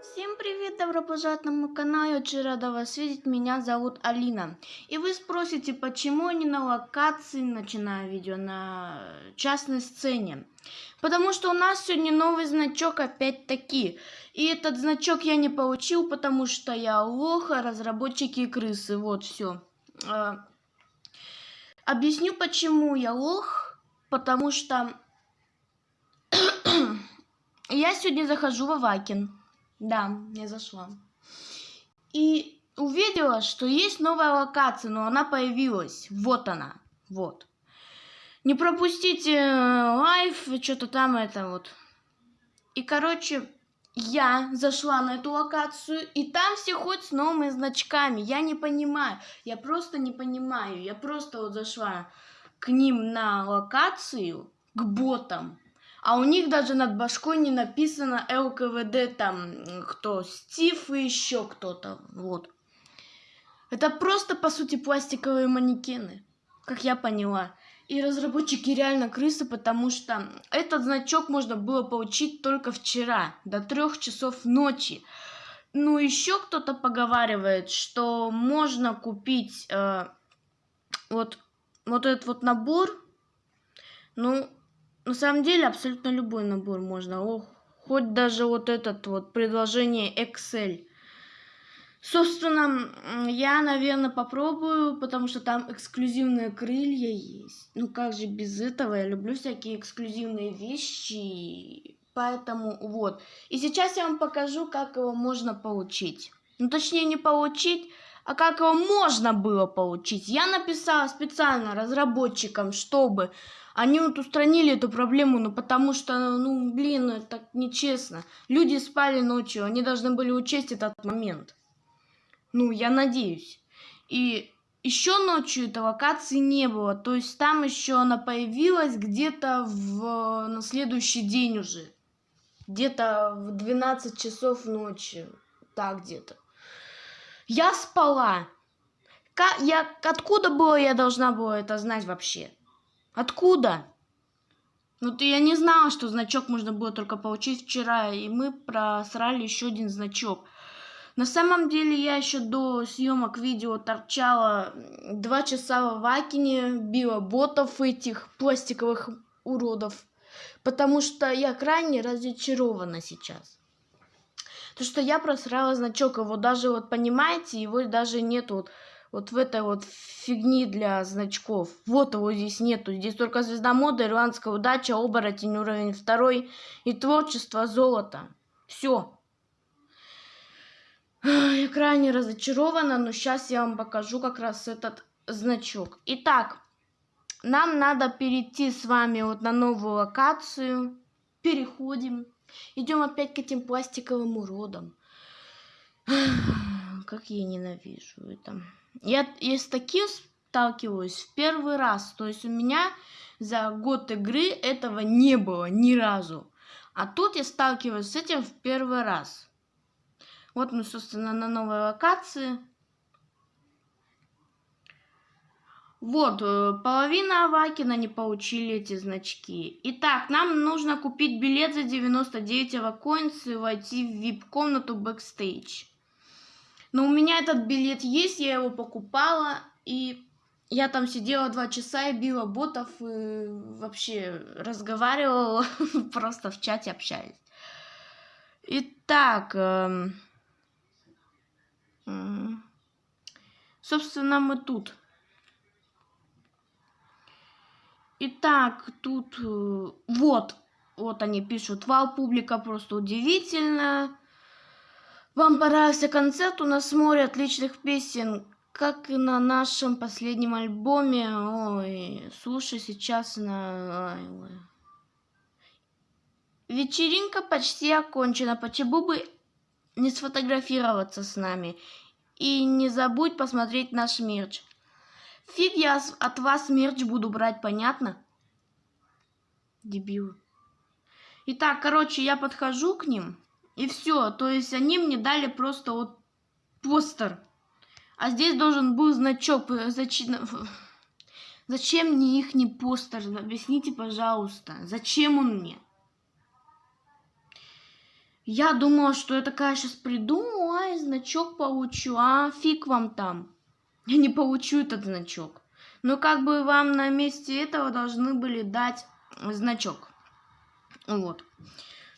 Всем привет, добро пожаловать на мой канал, я очень рада вас видеть, меня зовут Алина. И вы спросите, почему я не на локации начинаю видео, на частной сцене. Потому что у нас сегодня новый значок опять-таки. И этот значок я не получил, потому что я лох, а разработчики крысы, вот все. Объясню, почему я лох, потому что я сегодня захожу в Авакин. Да, я зашла. И увидела, что есть новая локация, но она появилась. Вот она. Вот. Не пропустите э, лайф, что-то там это вот. И, короче, я зашла на эту локацию, и там все ходят с новыми значками. Я не понимаю. Я просто не понимаю. Я просто вот зашла к ним на локацию, к ботам. А у них даже над башкой не написано ЛКВД, там, кто, Стив и еще кто-то, вот. Это просто, по сути, пластиковые манекены, как я поняла. И разработчики реально крысы, потому что этот значок можно было получить только вчера, до трех часов ночи. Ну, еще кто-то поговаривает, что можно купить э, вот, вот этот вот набор. Ну, на самом деле абсолютно любой набор можно. О, хоть даже вот этот вот предложение Excel. Собственно, я, наверное, попробую, потому что там эксклюзивные крылья есть. Ну как же без этого? Я люблю всякие эксклюзивные вещи. Поэтому вот. И сейчас я вам покажу, как его можно получить. Ну точнее не получить, а как его можно было получить. Я написала специально разработчикам, чтобы они вот устранили эту проблему, ну потому что, ну блин, это так нечестно. Люди спали ночью, они должны были учесть этот момент. Ну, я надеюсь. И еще ночью этой локации не было. То есть там еще она появилась где-то в... на следующий день уже. Где-то в 12 часов ночи. Так где-то. Я спала. Я... Откуда было я должна была это знать вообще? Откуда? Ну ты я не знала, что значок можно было только получить вчера, и мы просрали еще один значок. На самом деле я еще до съемок видео торчала два часа в Акине, била ботов этих пластиковых уродов, потому что я крайне разочарована сейчас. То, что я просрала значок, его даже вот понимаете, его даже нету вот вот в этой вот фигни для значков. Вот его здесь нету. Здесь только звезда моды, ирландская удача, оборотень уровень второй и творчество золота. Все. Я крайне разочарована, но сейчас я вам покажу как раз этот значок. Итак, нам надо перейти с вами вот на новую локацию. Переходим. Идем опять к этим пластиковым уродам. Как я ненавижу это. Я, я с таким сталкиваюсь в первый раз. То есть у меня за год игры этого не было ни разу. А тут я сталкиваюсь с этим в первый раз. Вот мы, собственно, на новой локации. Вот, э, половина Авакина не получили эти значки. Итак, нам нужно купить билет за 99 avacoins и войти в VIP-комнату backstage. Но у меня этот билет есть, я его покупала, и я там сидела два часа и била ботов, и вообще разговаривала, просто в чате общались. Итак, э, э, собственно, мы тут. Итак, тут э, вот, вот они пишут, вау, публика просто удивительная. Вам понравился концерт? У нас море отличных песен, как и на нашем последнем альбоме. Ой, слушай сейчас на... Ой, ой. Вечеринка почти окончена. Почему бы не сфотографироваться с нами? И не забудь посмотреть наш мерч. Фиг я от вас мерч буду брать, понятно? Дебил. Итак, короче, я подхожу к ним. И все. То есть они мне дали просто вот постер. А здесь должен был значок. Зачем, зачем мне их не постер? Объясните, пожалуйста. Зачем он мне? Я думала, что я такая сейчас приду, ай, значок получу, а фиг вам там. Я не получу этот значок. Но как бы вам на месте этого должны были дать значок. Вот.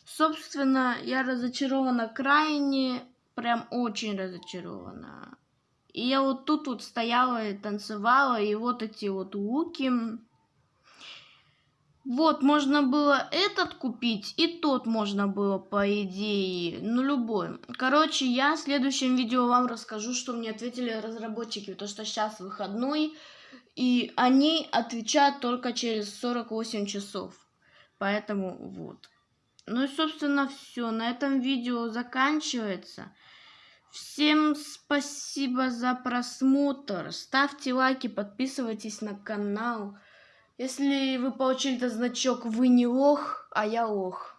Собственно, я разочарована крайне, прям очень разочарована. И я вот тут вот стояла и танцевала, и вот эти вот луки. Вот, можно было этот купить, и тот можно было, по идее, ну, любой. Короче, я в следующем видео вам расскажу, что мне ответили разработчики, потому что сейчас выходной, и они отвечают только через 48 часов. Поэтому вот. Ну и, собственно, все. На этом видео заканчивается. Всем спасибо за просмотр. Ставьте лайки, подписывайтесь на канал. Если вы получили этот значок, вы не лох, а я лох.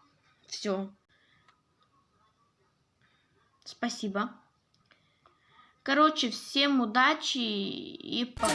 Все. Спасибо. Короче, всем удачи и пока.